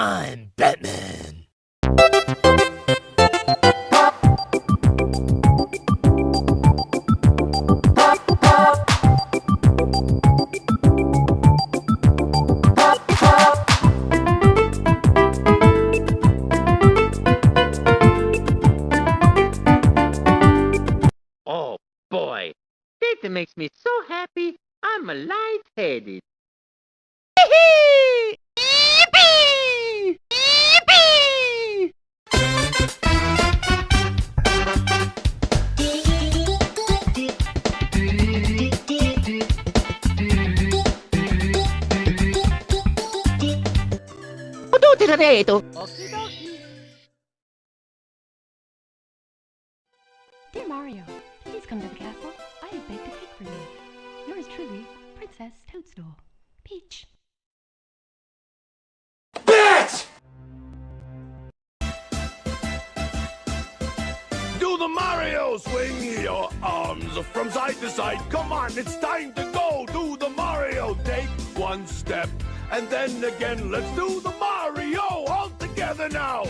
I'm Batman. Oh boy, that makes me so happy. I'm a light-headed. Dear Mario, please come to the castle. I have baked a cake for you. Yours truly, Princess Toadstool. Peach. Bitch! Do the Mario swing your arms from side to side. Come on, it's time to go. Do the Mario. Take one step and then again. Let's do the Mario all together now.